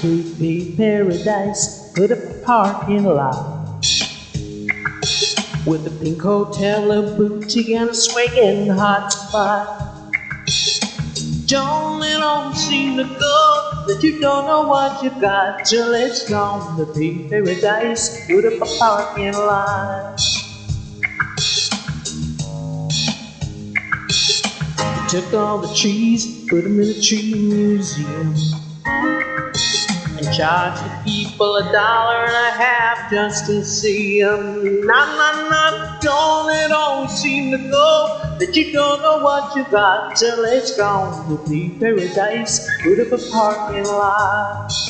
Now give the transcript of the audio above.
paradise. Put a parking lot. With a pink hotel, a boutique, and a swinging hot spot. Don't let on seem to go that you don't know what you've got till it's gone. The pink paradise, put up a parking lot. Took all the trees, put them in a tree museum. And charged the people a dollar and a half just to see them. Nah, nah, nah, don't it always seem to go that you don't know what you got till it's gone. To be paradise, put up a parking lot.